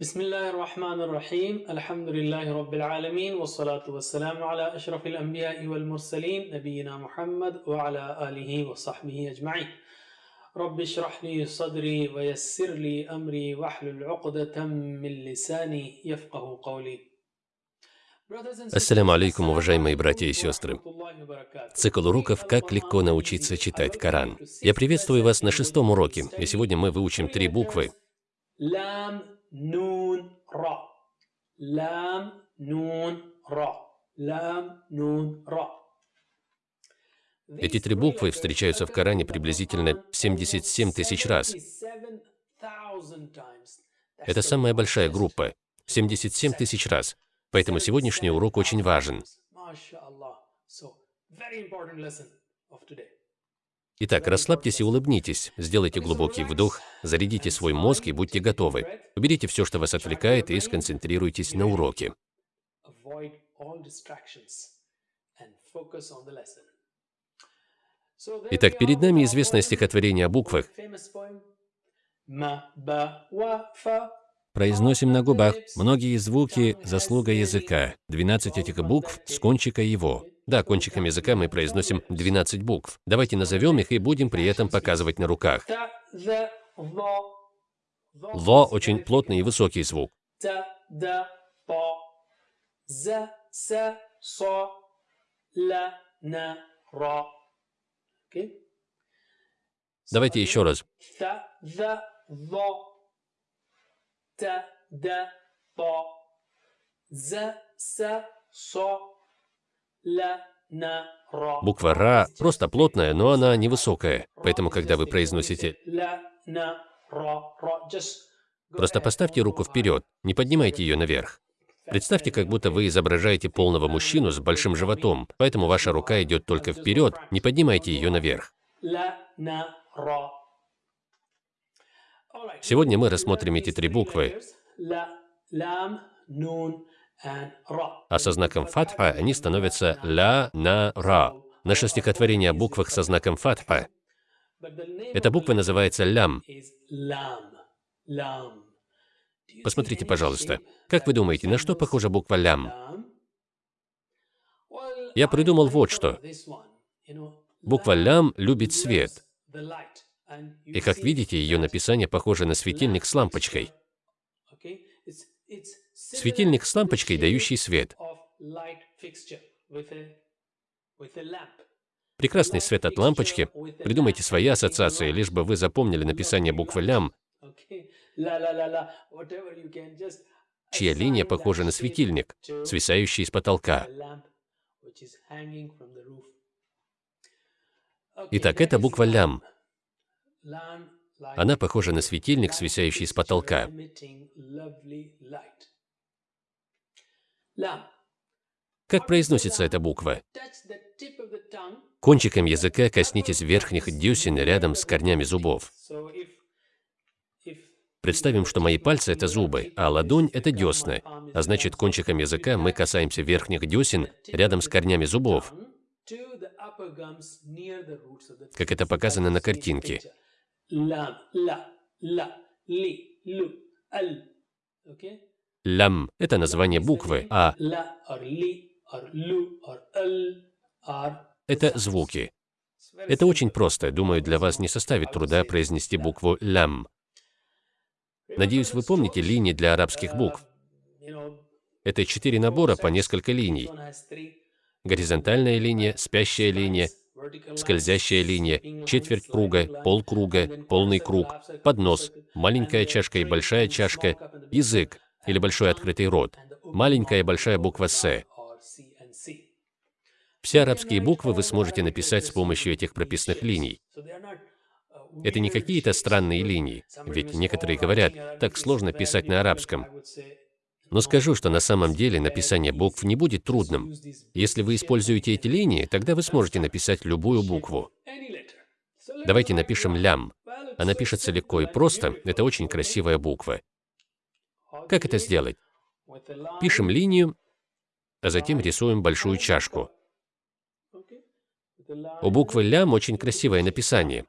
بسم الله الرحمن الرحيم الحمد لله رب العالمين والصلاة والسلام على أشرف الأنبياء والمرسلين نبينا محمد وعلى آله وصحبه أجمعين رب اشرح لي صدري ويسر لي أمري واحلل عقدة من لساني يفقه قولي Ассаляму алейкум, уважаемые братья и сестры. Цикл уроков «Как легко научиться читать Коран». Я приветствую вас на шестом уроке, и сегодня мы выучим три буквы. لام نون را لام نون را لام نون را Эти три буквы встречаются в Коране приблизительно 77 тысяч раз. Это самая большая группа – 77 тысяч раз. Поэтому сегодняшний урок очень важен. Итак, расслабьтесь и улыбнитесь, сделайте глубокий вдох, зарядите свой мозг и будьте готовы. Уберите все, что вас отвлекает, и сконцентрируйтесь на уроке. Итак, перед нами известное стихотворение о буквах. Произносим на губах многие звуки – заслуга языка. 12 этих букв с кончика его. Да, кончиком языка мы произносим 12 букв. Давайте назовем их и будем при этом показывать на руках. Во очень плотный и высокий звук. Давайте еще раз. Та, да, по, за, са, со, Буква «ра» просто плотная, но она невысокая. Поэтому, когда вы произносите Просто поставьте руку вперед, не поднимайте ее наверх. Представьте, как будто вы изображаете полного мужчину с большим животом, поэтому ваша рука идет только вперед, не поднимайте ее наверх. Сегодня мы рассмотрим эти три буквы. А со знаком фатха они становятся ля на ра. Наше стихотворение о буквах со знаком фатха. Эта буква называется лям. Посмотрите, пожалуйста, как вы думаете, на что похожа буква лям? Я придумал вот что. Буква лям любит свет. И как видите, ее написание похоже на светильник с лампочкой. Светильник с лампочкой, дающий свет. Прекрасный свет от лампочки. Придумайте свои ассоциации, лишь бы вы запомнили написание буквы лям, чья линия похожа на светильник, свисающий с потолка. Итак, это буква лям. Она похожа на светильник, свисающий с потолка. Как произносится эта буква? Кончиком языка коснитесь верхних десен рядом с корнями зубов. Представим, что мои пальцы – это зубы, а ладонь – это десны. А значит, кончиком языка мы касаемся верхних десен рядом с корнями зубов, как это показано на картинке. okay Лям – это название буквы, а это звуки. Это очень просто. Думаю, для вас не составит труда произнести букву лям. Надеюсь, вы помните линии для арабских букв. Это четыре набора по несколько линий. Горизонтальная линия, спящая линия, скользящая линия, четверть круга, полкруга, полный круг, поднос, маленькая чашка и большая чашка, язык или большой открытый рот, маленькая и большая буква «С». Все арабские буквы вы сможете написать с помощью этих прописных линий. Это не какие-то странные линии, ведь некоторые говорят, так сложно писать на арабском. Но скажу, что на самом деле написание букв не будет трудным. Если вы используете эти линии, тогда вы сможете написать любую букву. Давайте напишем лям. Она пишется легко и просто, это очень красивая буква. Как это сделать? Пишем линию, а затем рисуем большую чашку. У буквы лям очень красивое написание.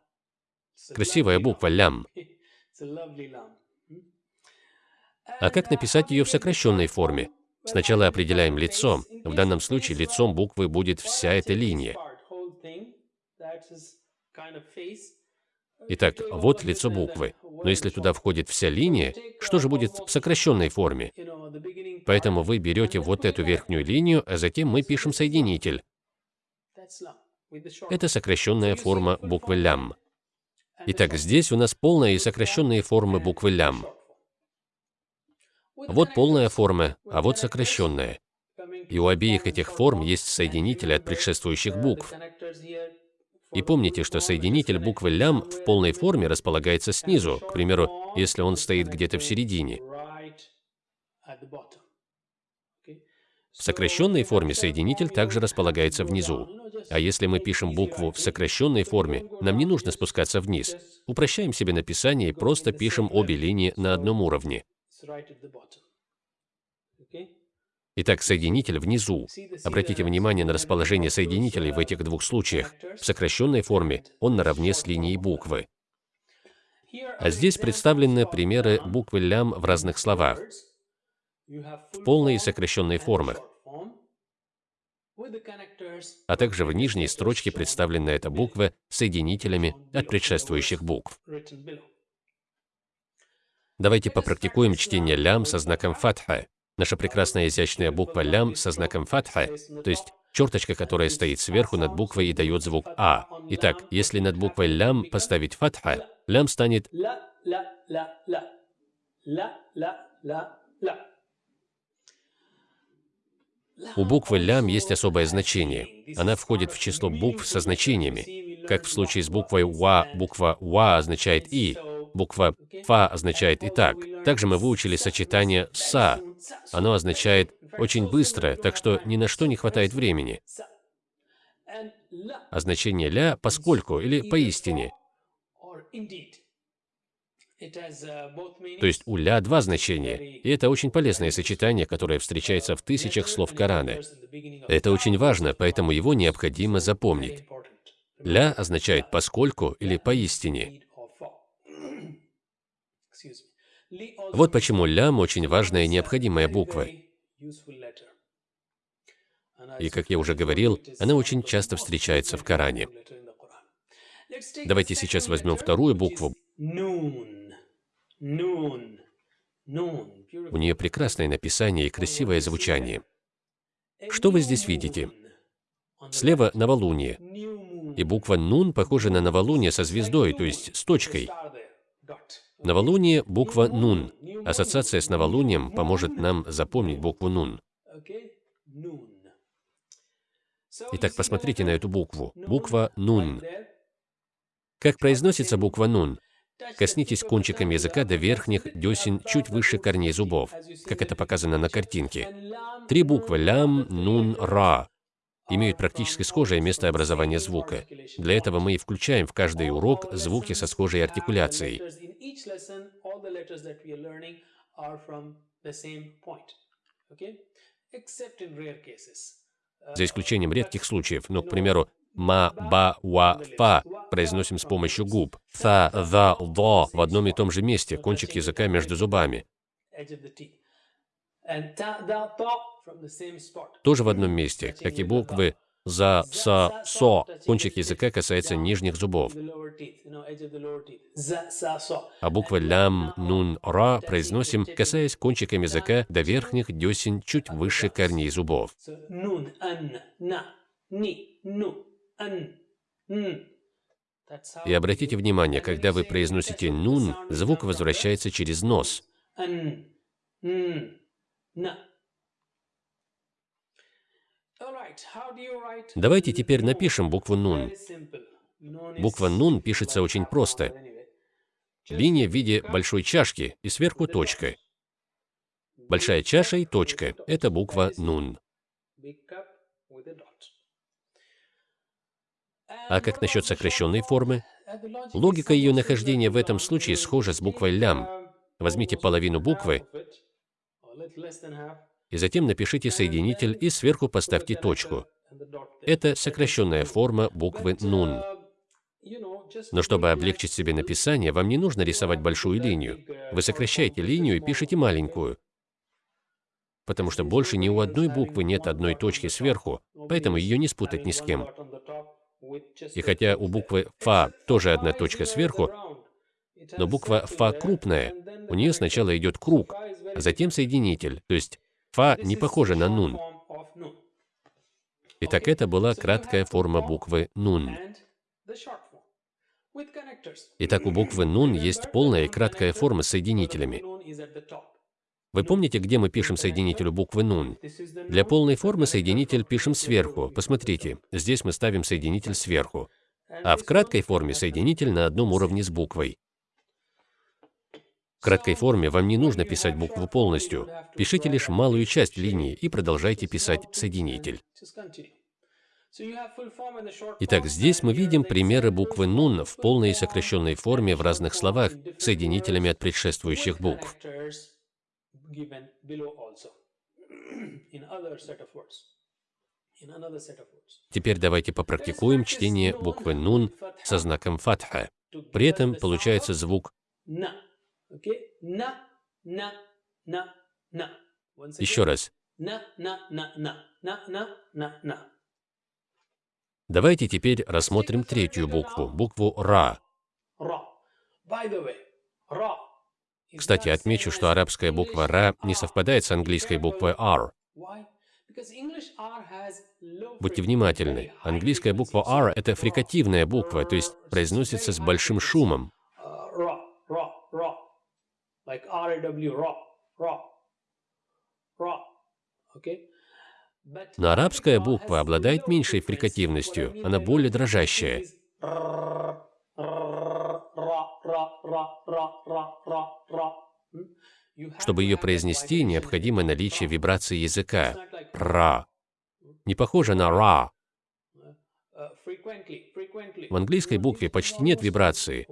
Красивая буква лям. А как написать ее в сокращенной форме? Сначала определяем лицо. В данном случае лицом буквы будет вся эта линия. Итак, вот лицо буквы. Но если туда входит вся линия, что же будет в сокращенной форме? Поэтому вы берете вот эту верхнюю линию, а затем мы пишем соединитель. Это сокращенная форма буквы лям. Итак, здесь у нас полная и сокращенные формы буквы лям. Вот полная форма, а вот сокращенная. И у обеих этих форм есть соединители от предшествующих букв. И помните, что соединитель буквы лям в полной форме располагается снизу, к примеру, если он стоит где-то в середине. В сокращенной форме соединитель также располагается внизу. А если мы пишем букву в сокращенной форме, нам не нужно спускаться вниз. Упрощаем себе написание и просто пишем обе линии на одном уровне. Итак, соединитель внизу. Обратите внимание на расположение соединителей в этих двух случаях. В сокращенной форме он наравне с линией буквы. А здесь представлены примеры буквы лям в разных словах, в полной и сокращенной формах. А также в нижней строчке представлена эта буква соединителями от предшествующих букв. Давайте попрактикуем чтение лям со знаком фатха. Наша прекрасная изящная буква лям со знаком фатха, то есть черточка, которая стоит сверху над буквой и дает звук А. Итак, если над буквой лям поставить фатха, лям станет У буквы лям есть особое значение. Она входит в число букв со значениями. Как в случае с буквой ва, буква ва означает и, буква фа означает и так. Также мы выучили сочетание са. Оно означает очень быстро, так что ни на что не хватает времени. А значение ля поскольку или поистине. То есть у ля два значения, и это очень полезное сочетание, которое встречается в тысячах слов Корана. Это очень важно, поэтому его необходимо запомнить. Ля означает «поскольку» или «поистине». Вот почему лям очень важная и необходимая буква. И, как я уже говорил, она очень часто встречается в Коране. Давайте сейчас возьмем вторую букву. У нее прекрасное написание и красивое звучание. Что вы здесь видите? Слева новолуние. И буква «нун» похожа на новолуние со звездой, то есть с точкой. Новолуние – буква «нун». Ассоциация с новолунием поможет нам запомнить букву «нун». Итак, посмотрите на эту букву. Буква «нун». Как произносится буква «нун»? Коснитесь кончиком языка до верхних десен чуть выше корней зубов, как это показано на картинке. Три буквы «лям», «нун», «ра» имеют практически схожее место образования звука. Для этого мы и включаем в каждый урок звуки со схожей артикуляцией. За исключением редких случаев, ну, к примеру, ма, ба, ва, фа произносим с помощью губ. Та, да, до в одном и том же месте, кончик языка между зубами. Тоже в одном месте, как и буквы за, са, со. Кончик языка касается нижних зубов. А буквы лям, нун, ра произносим, касаясь кончиком языка до верхних десен чуть выше корней зубов. И обратите внимание, когда вы произносите «нун», звук возвращается через нос. Давайте теперь напишем букву «нун». Буква «нун» пишется очень просто. Линия в виде большой чашки и сверху точка. Большая чаша и точка – это буква «нун». А как насчет сокращенной формы? Логика ее нахождения в этом случае схожа с буквой «лям». Возьмите половину буквы и затем напишите соединитель и сверху поставьте точку. Это сокращенная форма буквы «нун». Но чтобы облегчить себе написание, вам не нужно рисовать большую линию. Вы сокращаете линию и пишете маленькую, потому что больше ни у одной буквы нет одной точки сверху, поэтому ее не спутать ни с кем. И хотя у буквы «фа» тоже одна точка сверху, но буква «фа» крупная, у нее сначала идет круг, а затем соединитель, то есть «фа» не похоже на «нун». Итак, это была краткая форма буквы «нун». Итак, у буквы «нун» есть полная и краткая форма с соединителями. Вы помните, где мы пишем соединителю буквы «нун»? Для полной формы соединитель пишем сверху. Посмотрите, здесь мы ставим соединитель сверху. А в краткой форме соединитель на одном уровне с буквой. В краткой форме вам не нужно писать букву полностью. Пишите лишь малую часть линии и продолжайте писать соединитель. Итак, здесь мы видим примеры буквы «нун» в полной и сокращенной форме в разных словах, соединителями от предшествующих букв. Теперь давайте попрактикуем чтение буквы «нун» со знаком фатха. При этом получается звук Еще раз. Давайте теперь рассмотрим третью букву, букву «ра». Кстати, отмечу, что арабская буква «ра» не совпадает с английской буквой «r». Будьте внимательны. Английская буква «r» — это фрикативная буква, то есть произносится с большим шумом. Но арабская буква обладает меньшей фрикативностью, она более дрожащая. Чтобы ее произнести, необходимо наличие вибрации языка. Ра. Не похоже на ра. В английской букве почти нет вибрации,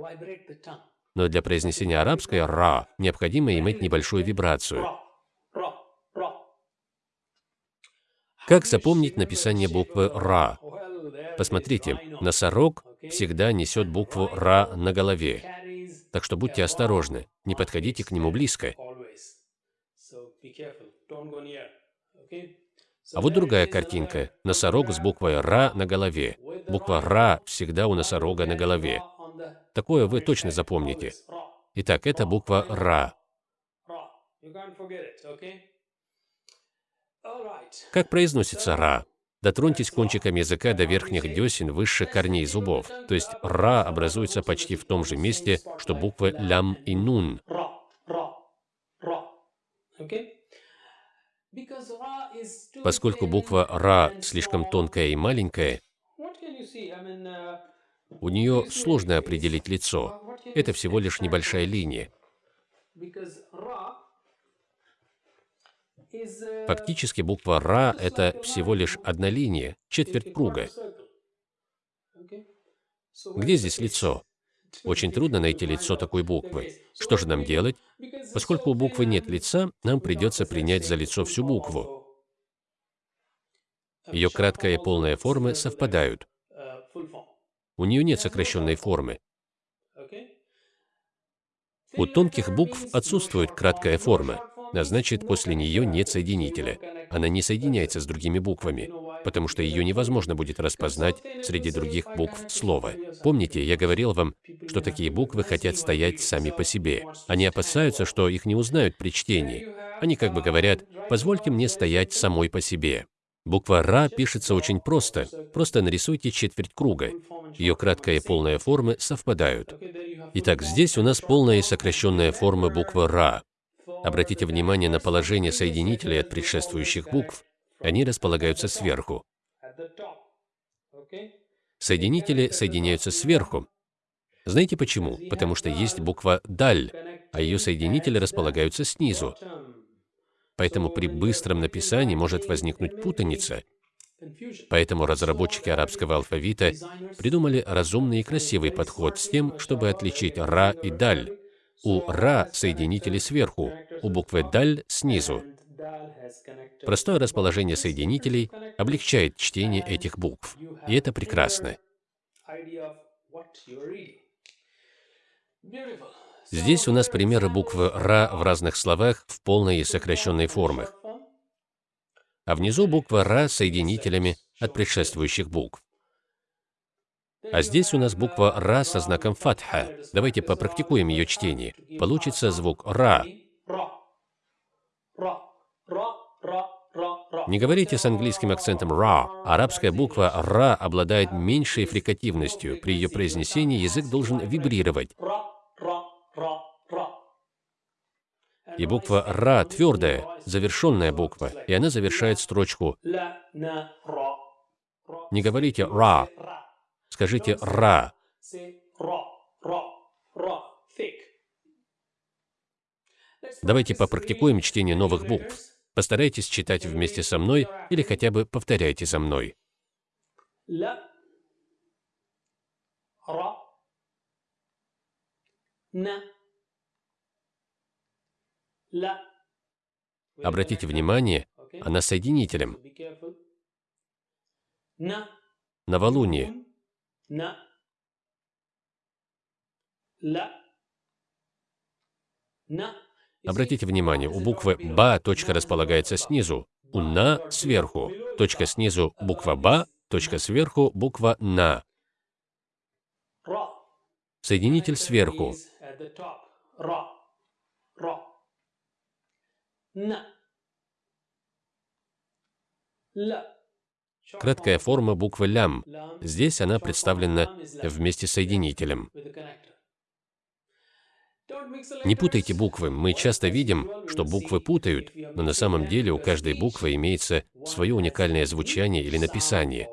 но для произнесения арабской «ра» необходимо иметь небольшую вибрацию. Как запомнить написание буквы «ра»? Посмотрите, носорог всегда несет букву «ра» на голове. Так что будьте осторожны, не подходите к нему близко. А вот другая картинка. Носорог с буквой «ра» на голове. Буква «ра» всегда у носорога на голове. Такое вы точно запомните. Итак, это буква «ра». Как произносится «ра»? Дотроньтесь кончиком языка до верхних десен выше корней зубов. То есть «ра» образуется почти в том же месте, что буквы «лям» и «нун». Поскольку буква «ра» слишком тонкая и маленькая, у нее сложно определить лицо. Это всего лишь небольшая линия. Фактически буква «ра» — это всего лишь одна линия, четверть круга. Где здесь лицо? Очень трудно найти лицо такой буквы. Что же нам делать? Поскольку у буквы нет лица, нам придется принять за лицо всю букву. Ее краткая и полная формы совпадают. У нее нет сокращенной формы. У тонких букв отсутствует краткая форма, а значит, после нее нет соединителя. Она не соединяется с другими буквами, потому что ее невозможно будет распознать среди других букв слова. Помните, я говорил вам, что такие буквы хотят стоять сами по себе. Они опасаются, что их не узнают при чтении. Они как бы говорят, позвольте мне стоять самой по себе. Буква «Ра» пишется очень просто. Просто нарисуйте четверть круга. Ее краткая и полная формы совпадают. Итак, здесь у нас полная и сокращенная форма буквы «Ра». Обратите внимание на положение соединителей от предшествующих букв. Они располагаются сверху. Соединители соединяются сверху. Знаете почему? Потому что есть буква «даль», а ее соединители располагаются снизу. Поэтому при быстром написании может возникнуть путаница. Поэтому разработчики арабского алфавита придумали разумный и красивый подход с тем, чтобы отличить «ра» и «даль». У «ра» соединители сверху, у буквы «даль» снизу. Простое расположение соединителей облегчает чтение этих букв, и это прекрасно. Здесь у нас примеры буквы «ра» в разных словах в полной и сокращенной формах. А внизу буква «ра» соединителями от предшествующих букв. А здесь у нас буква «ра» со знаком фатха. Давайте попрактикуем ее чтение. Получится звук «ра». Не говорите с английским акцентом «ра». Арабская буква «ра» обладает меньшей фрикативностью. При ее произнесении язык должен вибрировать. И буква «ра» твердая, завершенная буква, и она завершает строчку. Не говорите «ра», скажите «ра». Давайте попрактикуем чтение новых букв. Постарайтесь читать вместе со мной или хотя бы повторяйте за мной. Обратите внимание, она соединителем. Новолуние. Обратите внимание, у буквы «ба» точка располагается снизу, у «на» сверху. Точка снизу – буква «ба», точка сверху – буква «на». Соединитель сверху. Краткая форма буквы «лям». Здесь она представлена вместе с соединителем. Не путайте буквы. Мы часто видим, что буквы путают, но на самом деле у каждой буквы имеется свое уникальное звучание или написание.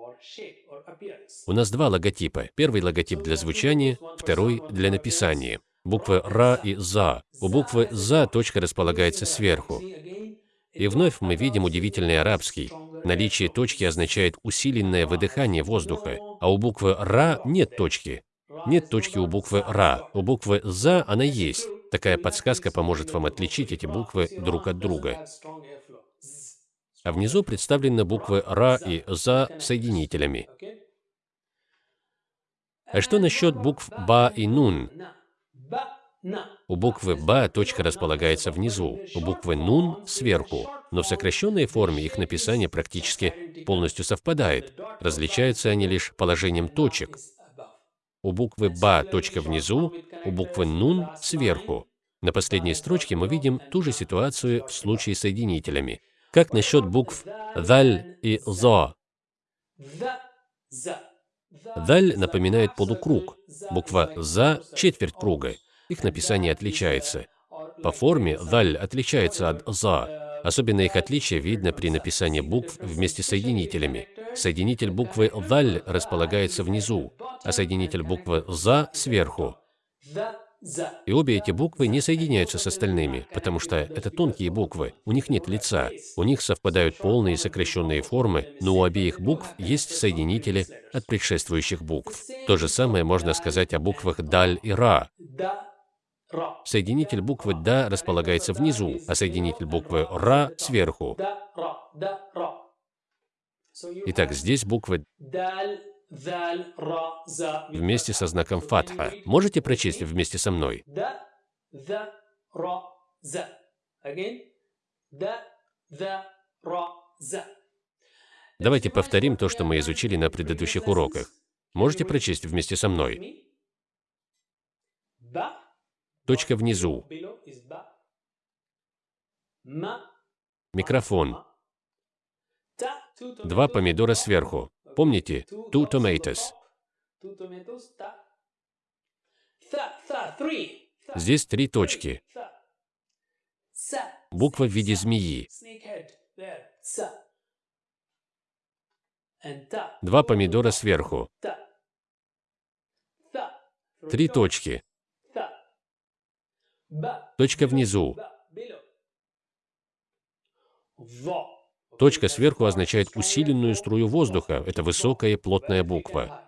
У нас два логотипа. Первый логотип для звучания, второй для написания. Буквы «ра» и «за». У буквы «за» точка располагается сверху. И вновь мы видим удивительный арабский. Наличие точки означает усиленное выдыхание воздуха, а у буквы «ра» нет точки. Нет точки у буквы «ра». У буквы «за» она есть. Такая подсказка поможет вам отличить эти буквы друг от друга. А внизу представлены буквы «ра» и «за» соединителями. А что насчет букв «ба» и «нун»? У буквы «ба» точка располагается внизу, у буквы «нун» — сверху, но в сокращенной форме их написание практически полностью совпадает. Различаются они лишь положением точек. У буквы «ба» точка внизу, у буквы «нун» сверху. На последней строчке мы видим ту же ситуацию в случае с соединителями. Как насчет букв «даль» и «зо»? «Даль» напоминает полукруг, буква «за» — четверть круга. Их написание отличается. По форме «даль» отличается от «за». Особенно их отличие видно при написании букв вместе с соединителями. Соединитель буквы «даль» располагается внизу, а соединитель буквы «за» сверху. И обе эти буквы не соединяются с остальными, потому что это тонкие буквы, у них нет лица, у них совпадают полные и сокращенные формы, но у обеих букв есть соединители от предшествующих букв. То же самое можно сказать о буквах «даль» и «ра». Соединитель буквы «да» располагается внизу, а соединитель буквы «ра» сверху. Итак, здесь буквы вместе со знаком фатха. Можете прочесть вместе со мной? Давайте повторим то, что мы изучили на предыдущих уроках. Можете прочесть вместе со мной? Точка внизу. Микрофон. Два помидора сверху. Помните? Two tomatoes. Здесь три точки. Буква в виде змеи. Два помидора сверху. Три точки. Точка внизу. Точка сверху означает усиленную струю воздуха. Это высокая плотная буква.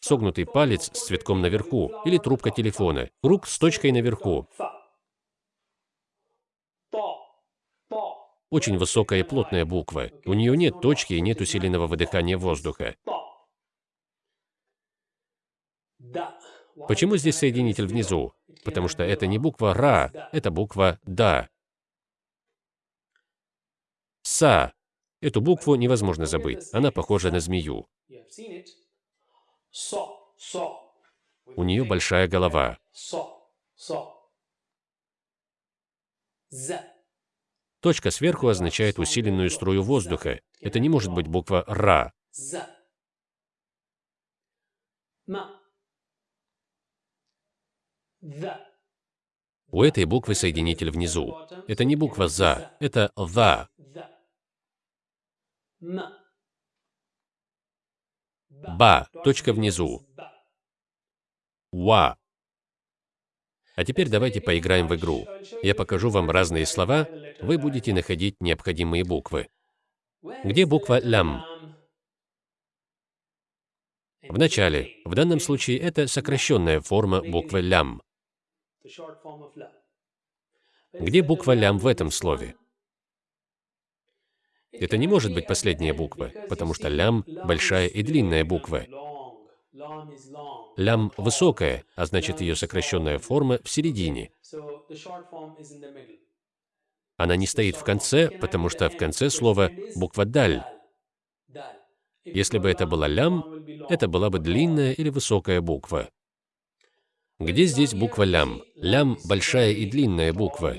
Согнутый палец с цветком наверху или трубка телефона. Круг с точкой наверху. Очень высокая и плотная буква. У нее нет точки и нет усиленного выдыхания воздуха. Почему здесь соединитель внизу? Потому что это не буква «ра», это буква «да». «Са». Эту букву невозможно забыть. Она похожа на змею. У нее большая голова. Точка сверху означает усиленную струю воздуха. Это не может быть буква «ра». У этой буквы соединитель внизу. Это не буква «за», это «за». Ба, точка внизу. Ва. А теперь давайте поиграем в игру. Я покажу вам разные слова, вы будете находить необходимые буквы. Где буква «лям»? В начале. В данном случае это сокращенная форма буквы «лям». Где буква «лям» в этом слове? Это не может быть последняя буква, потому что «лям» — большая и длинная буква. «Лям» высокая, а значит ее сокращенная форма в середине. Она не стоит в конце, потому что в конце слова буква «даль». Если бы это была «лям», это была бы длинная или высокая буква. Где здесь буква «лям»? «Лям» — большая и длинная буква.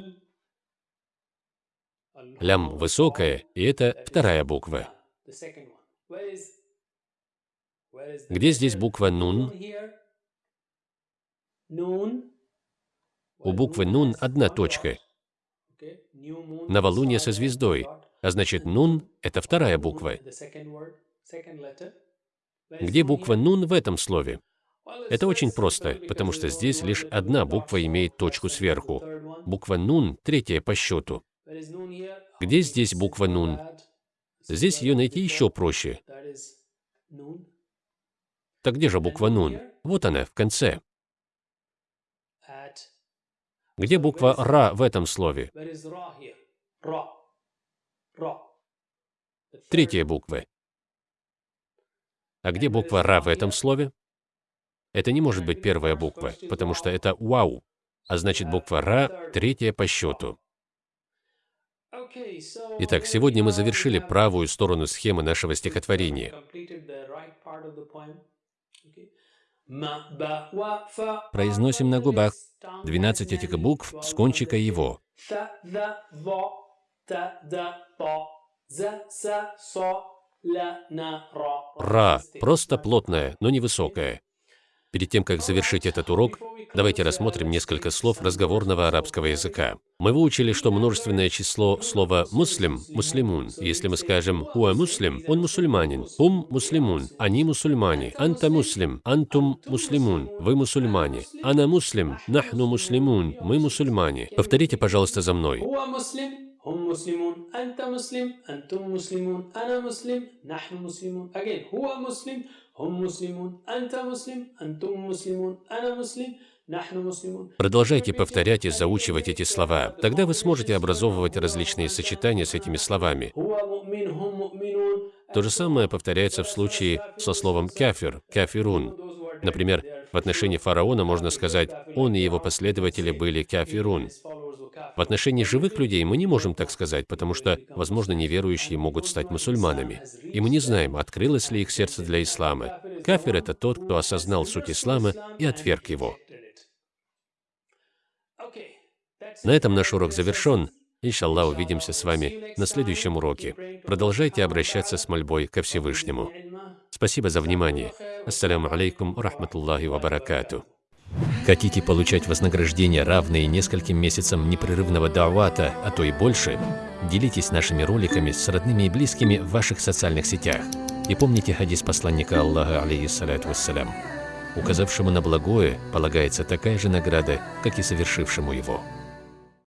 «Лям» — высокая, и это вторая буква. Где здесь буква «нун»? У буквы «нун» одна точка. Новолуние со звездой, а значит «нун» — это вторая буква. Где буква «нун» в этом слове? Это очень просто, потому что здесь лишь одна буква имеет точку сверху. Буква «нун» — третья по счету. Где здесь буква «нун»? Здесь ее найти еще проще. Так где же буква «нун»? Вот она, в конце. Где буква «ра» в этом слове? Третья буква. А где буква «ра» в этом слове? Это не может быть первая буква, потому что это «вау», а значит буква «ра» третья по счету. Итак, сегодня мы завершили правую сторону схемы нашего стихотворения. Произносим на губах 12 этих букв с кончика его. Ра – просто плотная, но невысокая. Перед тем, как завершить этот урок, давайте рассмотрим несколько слов разговорного арабского языка. Мы выучили, что множественное число слова «муслим» — «муслимун». Если мы скажем «хуа муслим», он мусульманин, «хум муслимун», они мусульмане, «анта муслим», «антум муслимун», вы мусульмане, «ана муслим», «нахну муслимун», мы мусульмане. Повторите, пожалуйста, за мной. هم مسلمون أنت مسلم أنتم مسلمون أنا مسلم نحن مسلمون again هو مسلم Продолжайте повторять и заучивать эти слова. Тогда вы сможете образовывать различные сочетания с этими словами. То же самое повторяется в случае со словом «кафир», «кафирун». Например, в отношении фараона можно сказать «он и его последователи были кафирун». В отношении живых людей мы не можем так сказать, потому что, возможно, неверующие могут стать мусульманами. И мы не знаем, открылось ли их сердце для ислама. Кафир — это тот, кто осознал суть ислама и отверг его. На этом наш урок завершен. Иншаллах, увидимся с вами на следующем уроке. Продолжайте обращаться с мольбой ко Всевышнему. Спасибо за внимание. Ассаляму алейкум рахматуллахи ва баракату. Хотите получать вознаграждение, равные нескольким месяцам непрерывного давата, а то и больше? Делитесь нашими роликами с родными и близкими в ваших социальных сетях. И помните хадис посланника Аллаха, алейхиссалату вассалям. Указавшему на благое полагается такая же награда, как и совершившему его.